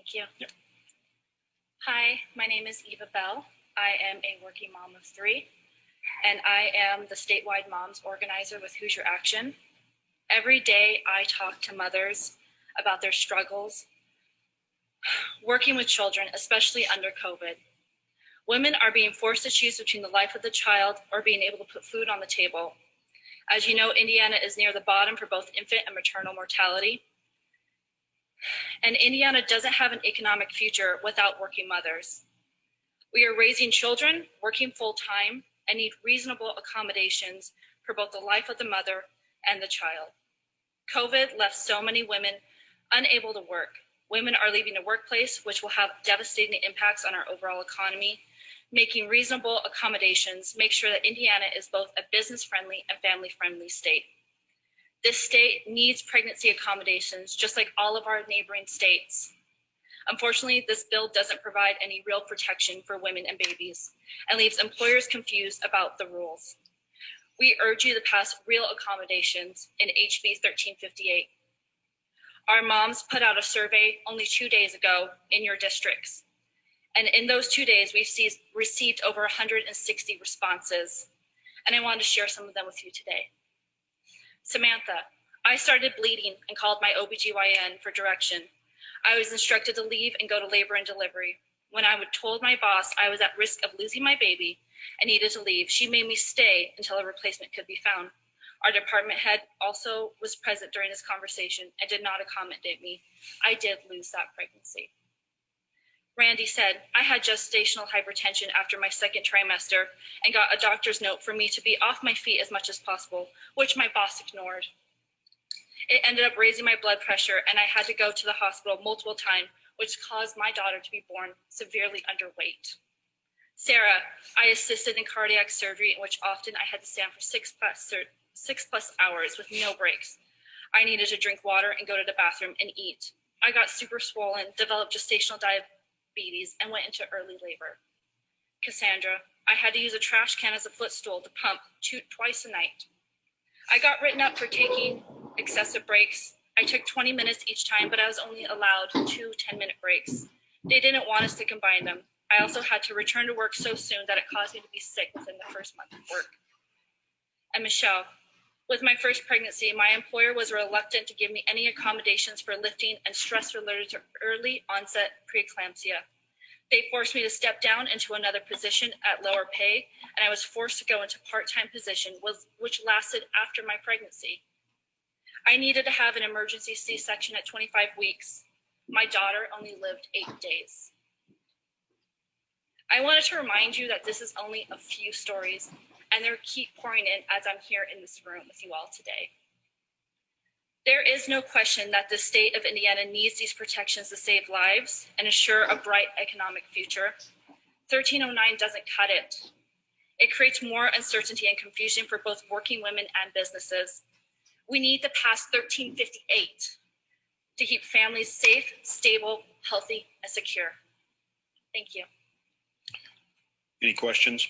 Thank you. Hi, my name is Eva Bell. I am a working mom of three, and I am the statewide moms organizer with Hoosier Action. Every day I talk to mothers about their struggles working with children, especially under COVID. Women are being forced to choose between the life of the child or being able to put food on the table. As you know, Indiana is near the bottom for both infant and maternal mortality. And Indiana doesn't have an economic future without working mothers. We are raising children, working full time, and need reasonable accommodations for both the life of the mother and the child. COVID left so many women unable to work. Women are leaving the workplace, which will have devastating impacts on our overall economy. Making reasonable accommodations make sure that Indiana is both a business friendly and family friendly state. This state needs pregnancy accommodations, just like all of our neighboring states. Unfortunately, this bill doesn't provide any real protection for women and babies and leaves employers confused about the rules. We urge you to pass real accommodations in HB 1358. Our moms put out a survey only two days ago in your districts. And in those two days, we've received over 160 responses. And I wanted to share some of them with you today. Samantha, I started bleeding and called my OBGYN for direction. I was instructed to leave and go to labor and delivery. When I told my boss I was at risk of losing my baby and needed to leave, she made me stay until a replacement could be found. Our department head also was present during this conversation and did not accommodate me. I did lose that pregnancy. Randy said, I had gestational hypertension after my second trimester and got a doctor's note for me to be off my feet as much as possible, which my boss ignored. It ended up raising my blood pressure and I had to go to the hospital multiple times, which caused my daughter to be born severely underweight. Sarah, I assisted in cardiac surgery in which often I had to stand for six plus, six plus hours with no breaks. I needed to drink water and go to the bathroom and eat. I got super swollen, developed gestational diabetes, diabetes and went into early labor. Cassandra, I had to use a trash can as a footstool to pump two, twice a night. I got written up for taking excessive breaks. I took 20 minutes each time, but I was only allowed two 10 minute breaks. They didn't want us to combine them. I also had to return to work so soon that it caused me to be sick within the first month of work. And Michelle, with my first pregnancy, my employer was reluctant to give me any accommodations for lifting and stress related to early onset preeclampsia. They forced me to step down into another position at lower pay, and I was forced to go into part-time position, which lasted after my pregnancy. I needed to have an emergency C-section at 25 weeks. My daughter only lived eight days. I wanted to remind you that this is only a few stories and they're keep pouring in as I'm here in this room with you all today. There is no question that the state of Indiana needs these protections to save lives and ensure a bright economic future. 1309 doesn't cut it. It creates more uncertainty and confusion for both working women and businesses. We need to pass 1358 to keep families safe, stable, healthy, and secure. Thank you. Any questions?